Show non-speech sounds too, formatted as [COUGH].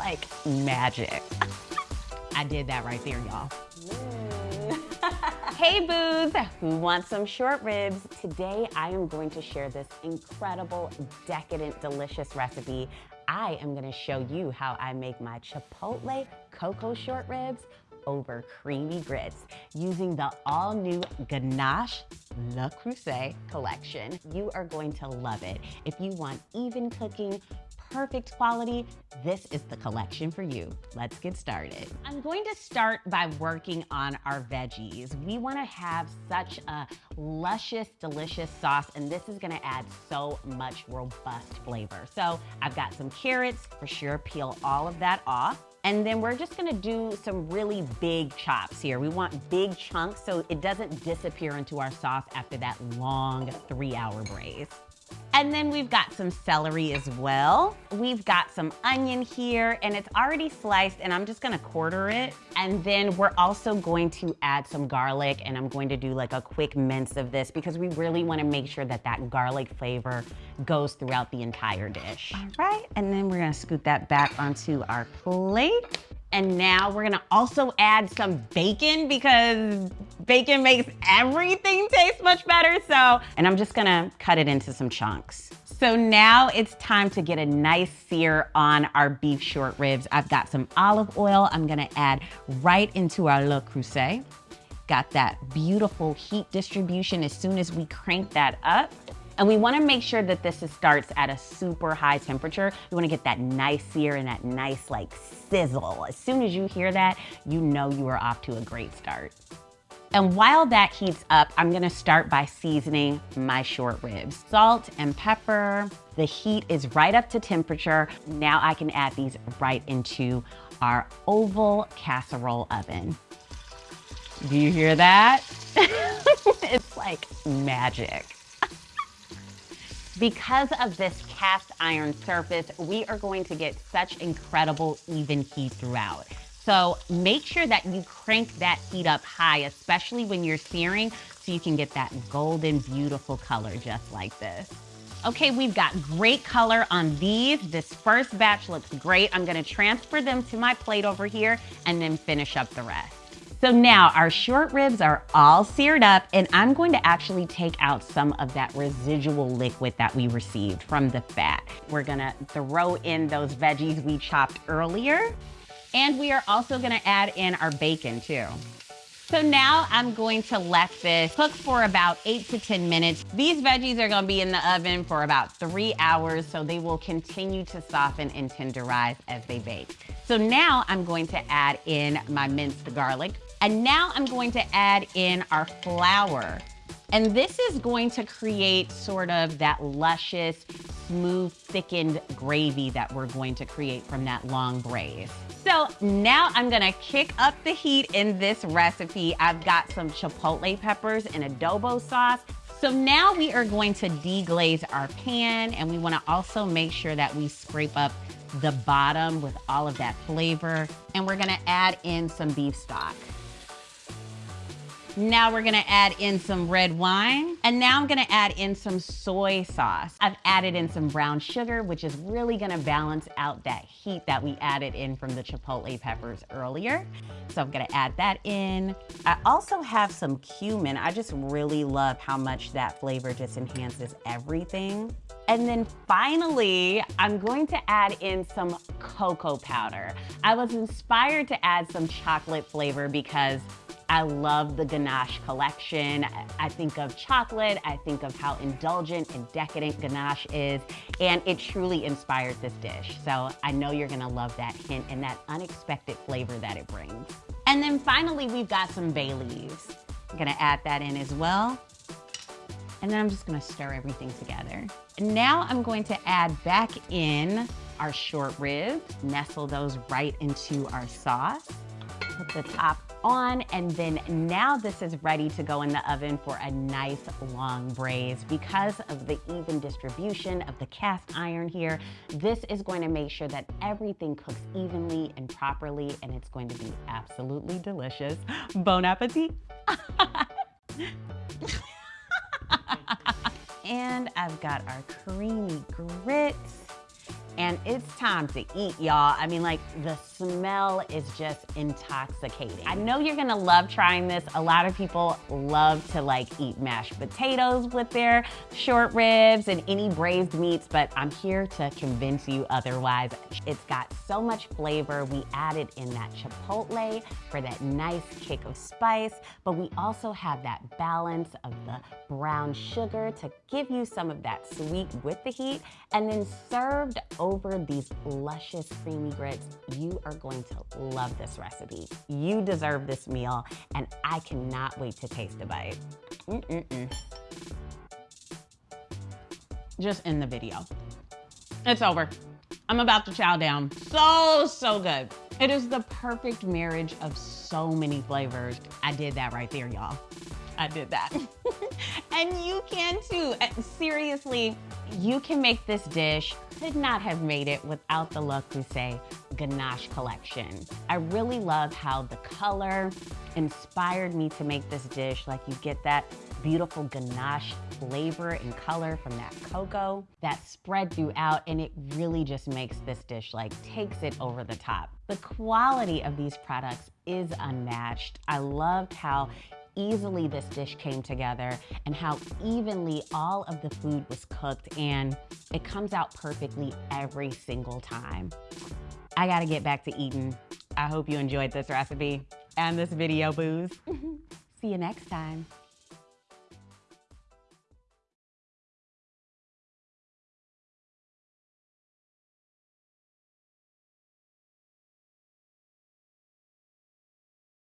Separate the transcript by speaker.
Speaker 1: like magic. I did that right there, y'all. Mm. [LAUGHS] hey boos, who wants some short ribs? Today I am going to share this incredible, decadent, delicious recipe. I am gonna show you how I make my Chipotle cocoa short ribs over creamy grits using the all new Ganache Le Creuset collection. You are going to love it. If you want even cooking, perfect quality, this is the collection for you. Let's get started. I'm going to start by working on our veggies. We wanna have such a luscious, delicious sauce, and this is gonna add so much robust flavor. So I've got some carrots, for sure peel all of that off. And then we're just gonna do some really big chops here. We want big chunks so it doesn't disappear into our sauce after that long three hour braise. And then we've got some celery as well. We've got some onion here and it's already sliced and I'm just gonna quarter it. And then we're also going to add some garlic and I'm going to do like a quick mince of this because we really wanna make sure that that garlic flavor goes throughout the entire dish. All right, and then we're gonna scoot that back onto our plate. And now we're gonna also add some bacon because bacon makes everything taste much better. So, and I'm just gonna cut it into some chunks. So now it's time to get a nice sear on our beef short ribs. I've got some olive oil I'm gonna add right into our Le Creuset. Got that beautiful heat distribution as soon as we crank that up. And we wanna make sure that this starts at a super high temperature. We wanna get that nice sear and that nice like sizzle. As soon as you hear that, you know you are off to a great start. And while that heats up, I'm gonna start by seasoning my short ribs. Salt and pepper. The heat is right up to temperature. Now I can add these right into our oval casserole oven. Do you hear that? [LAUGHS] it's like magic. Because of this cast iron surface, we are going to get such incredible even heat throughout. So make sure that you crank that heat up high, especially when you're searing, so you can get that golden, beautiful color just like this. Okay, we've got great color on these. This first batch looks great. I'm gonna transfer them to my plate over here and then finish up the rest. So now our short ribs are all seared up and I'm going to actually take out some of that residual liquid that we received from the fat. We're gonna throw in those veggies we chopped earlier. And we are also gonna add in our bacon too. So now I'm going to let this cook for about eight to 10 minutes. These veggies are gonna be in the oven for about three hours, so they will continue to soften and tenderize as they bake. So now I'm going to add in my minced garlic. And now I'm going to add in our flour. And this is going to create sort of that luscious, smooth, thickened gravy that we're going to create from that long braise. So now I'm gonna kick up the heat in this recipe. I've got some chipotle peppers and adobo sauce. So now we are going to deglaze our pan and we wanna also make sure that we scrape up the bottom with all of that flavor. And we're gonna add in some beef stock. Now we're gonna add in some red wine. And now I'm gonna add in some soy sauce. I've added in some brown sugar, which is really gonna balance out that heat that we added in from the chipotle peppers earlier. So I'm gonna add that in. I also have some cumin. I just really love how much that flavor just enhances everything. And then finally, I'm going to add in some cocoa powder. I was inspired to add some chocolate flavor because I love the Ganache collection. I think of chocolate, I think of how indulgent and decadent Ganache is, and it truly inspired this dish. So I know you're gonna love that hint and that unexpected flavor that it brings. And then finally, we've got some bay leaves. I'm gonna add that in as well. And then I'm just gonna stir everything together. Now I'm going to add back in our short ribs, nestle those right into our sauce. Put the top on and then now this is ready to go in the oven for a nice long braise. Because of the even distribution of the cast iron here, this is going to make sure that everything cooks evenly and properly and it's going to be absolutely delicious. Bon appetit! [LAUGHS] and I've got our creamy grits and it's time to eat, y'all. I mean, like, the smell is just intoxicating. I know you're gonna love trying this. A lot of people love to like eat mashed potatoes with their short ribs and any braised meats, but I'm here to convince you otherwise. It's got so much flavor. We added in that chipotle for that nice kick of spice, but we also have that balance of the brown sugar to give you some of that sweet with the heat, and then served over these luscious creamy grits, you are going to love this recipe. You deserve this meal, and I cannot wait to taste a bite. Mm -mm -mm. Just in the video. It's over. I'm about to chow down. So, so good. It is the perfect marriage of so many flavors. I did that right there, y'all. I did that. [LAUGHS] and you can too. Seriously, you can make this dish. Could not have made it without the Le Creuset ganache collection. I really love how the color inspired me to make this dish. Like you get that beautiful ganache flavor and color from that cocoa that spread throughout and it really just makes this dish like takes it over the top. The quality of these products is unmatched. I loved how easily this dish came together and how evenly all of the food was cooked and it comes out perfectly every single time. I gotta get back to eating. I hope you enjoyed this recipe and this video, boos. [LAUGHS] See you next time.